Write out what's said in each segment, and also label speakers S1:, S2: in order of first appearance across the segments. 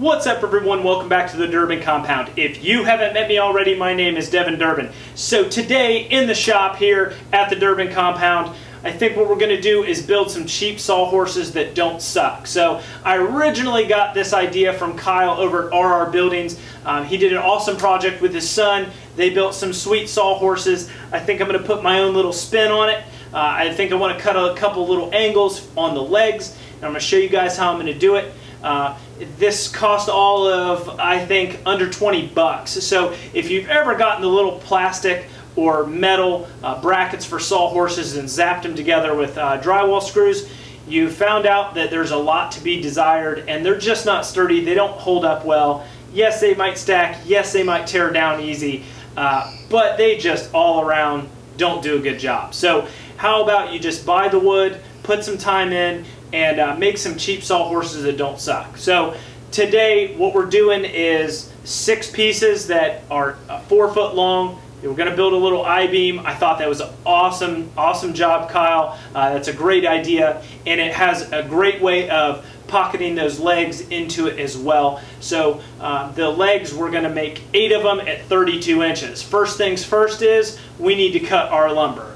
S1: What's up everyone, welcome back to the Durbin Compound. If you haven't met me already, my name is Devin Durbin. So today in the shop here at the Durbin Compound, I think what we're going to do is build some cheap sawhorses that don't suck. So I originally got this idea from Kyle over at RR Buildings. Um, he did an awesome project with his son. They built some sweet sawhorses. I think I'm going to put my own little spin on it. Uh, I think I want to cut a couple little angles on the legs. And I'm going to show you guys how I'm going to do it. Uh, this cost all of, I think, under 20 bucks. So if you've ever gotten the little plastic or metal uh, brackets for sawhorses and zapped them together with uh, drywall screws, you found out that there's a lot to be desired and they're just not sturdy. They don't hold up well. Yes, they might stack. Yes, they might tear down easy. Uh, but they just all around don't do a good job. So how about you just buy the wood, put some time in, and uh, make some cheap sawhorses that don't suck. So today what we're doing is six pieces that are uh, four foot long. We're going to build a little I-beam. I thought that was an awesome, awesome job, Kyle. Uh, that's a great idea, and it has a great way of pocketing those legs into it as well. So uh, the legs, we're going to make eight of them at 32 inches. First things first is we need to cut our lumber.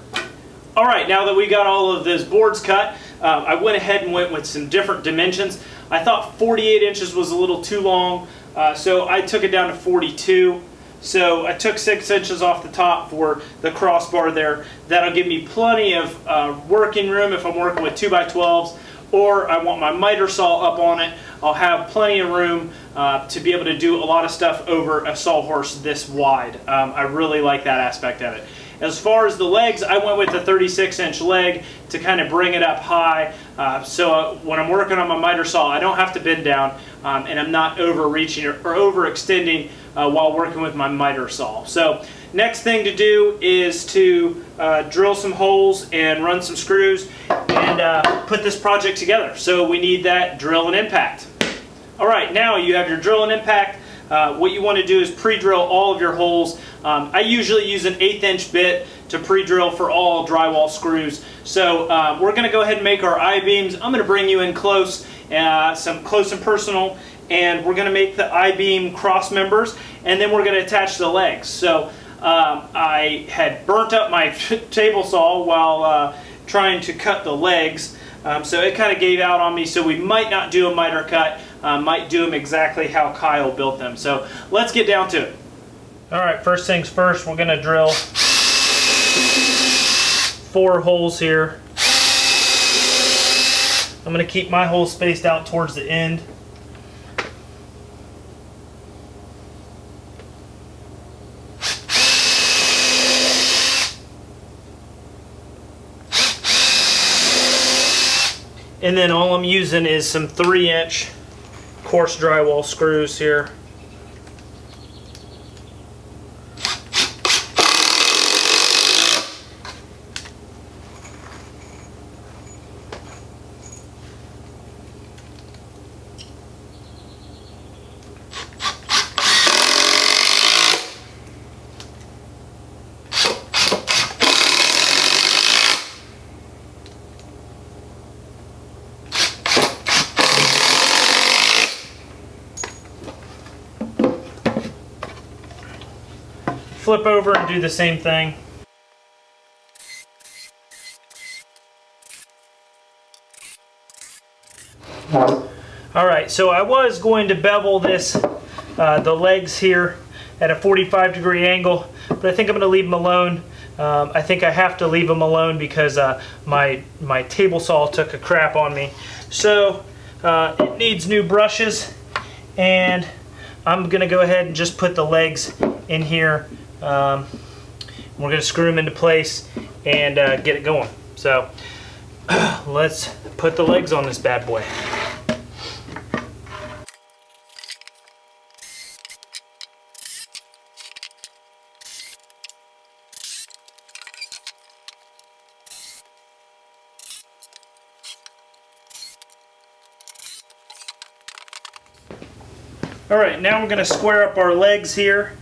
S1: All right, now that we got all of those boards cut, uh, I went ahead and went with some different dimensions. I thought 48 inches was a little too long, uh, so I took it down to 42. So I took six inches off the top for the crossbar there. That'll give me plenty of uh, working room if I'm working with 2x12s or I want my miter saw up on it. I'll have plenty of room uh, to be able to do a lot of stuff over a sawhorse this wide. Um, I really like that aspect of it. As far as the legs, I went with a 36 inch leg to kind of bring it up high. Uh, so uh, when I'm working on my miter saw, I don't have to bend down um, and I'm not overreaching or, or overextending uh, while working with my miter saw. So next thing to do is to uh, drill some holes and run some screws and uh, put this project together. So we need that drill and impact. All right, now you have your drill and impact. Uh, what you want to do is pre-drill all of your holes. Um, I usually use an eighth inch bit to pre-drill for all drywall screws. So uh, we're going to go ahead and make our I-beams. I'm going to bring you in close, uh, some close and personal, and we're going to make the I-beam cross members, and then we're going to attach the legs. So um, I had burnt up my table saw while uh, trying to cut the legs. Um, so it kind of gave out on me, so we might not do a miter cut uh, might do them exactly how Kyle built them. So let's get down to it. All right, first things first, we're gonna drill four holes here. I'm gonna keep my holes spaced out towards the end. And then all I'm using is some three inch coarse drywall screws here. Flip over and do the same thing. All right, so I was going to bevel this, uh, the legs here at a 45 degree angle, but I think I'm going to leave them alone. Um, I think I have to leave them alone because uh, my, my table saw took a crap on me. So uh, it needs new brushes and I'm going to go ahead and just put the legs in here um, we're going to screw them into place and uh, get it going. So let's put the legs on this bad boy. All right, now we're going to square up our legs here.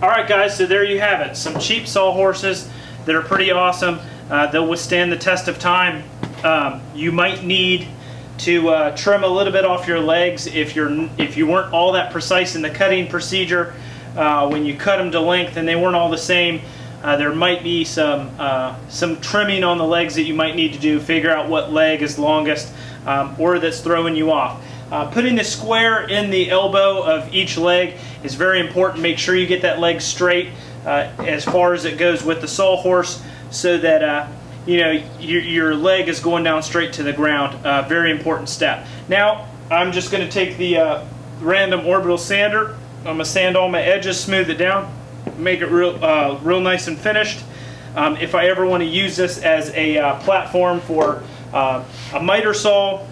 S1: Guys, so there you have it. Some cheap sawhorses that are pretty awesome. Uh, they'll withstand the test of time. Um, you might need to uh, trim a little bit off your legs if you're if you weren't all that precise in the cutting procedure. Uh, when you cut them to length and they weren't all the same, uh, there might be some uh, some trimming on the legs that you might need to do. Figure out what leg is longest um, or that's throwing you off. Uh, putting a square in the elbow of each leg is very important. Make sure you get that leg straight uh, as far as it goes with the sawhorse so that uh, you know your, your leg is going down straight to the ground. Uh, very important step. Now I'm just going to take the uh, random orbital sander. I'm going to sand all my edges, smooth it down, make it real, uh, real nice and finished. Um, if I ever want to use this as a platform for uh, a miter saw,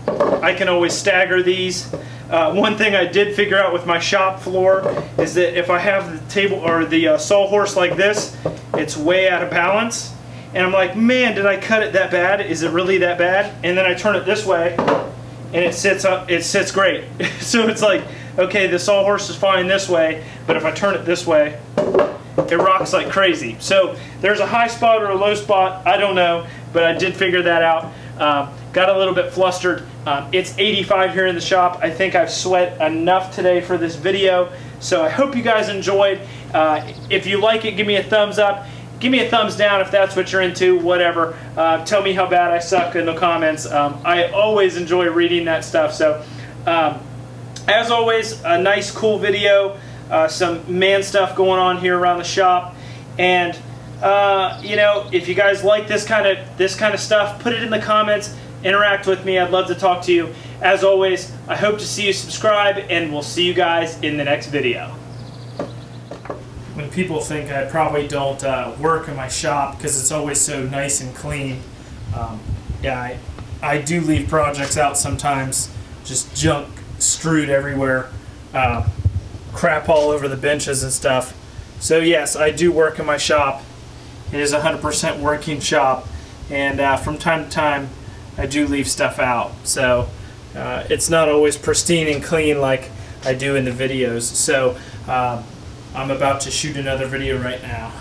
S1: I can always stagger these. Uh, one thing I did figure out with my shop floor is that if I have the table or the uh, sawhorse like this, it's way out of balance. And I'm like, man, did I cut it that bad? Is it really that bad? And then I turn it this way, and it sits up. It sits great. so it's like, okay, the sawhorse is fine this way, but if I turn it this way, it rocks like crazy. So there's a high spot or a low spot. I don't know, but I did figure that out. Um, got a little bit flustered. Um, it's 85 here in the shop. I think I've sweat enough today for this video. So I hope you guys enjoyed. Uh, if you like it, give me a thumbs up. Give me a thumbs down if that's what you're into, whatever. Uh, tell me how bad I suck in the comments. Um, I always enjoy reading that stuff. So um, as always, a nice, cool video. Uh, some man stuff going on here around the shop. And uh, you know, if you guys like this kind of this kind of stuff, put it in the comments. Interact with me. I'd love to talk to you. As always, I hope to see you subscribe, and we'll see you guys in the next video. When people think I probably don't uh, work in my shop because it's always so nice and clean, um, yeah, I, I do leave projects out sometimes, just junk strewed everywhere, uh, crap all over the benches and stuff. So yes, I do work in my shop. It is a 100% working shop, and uh, from time to time, I do leave stuff out. So uh, it's not always pristine and clean like I do in the videos. So uh, I'm about to shoot another video right now.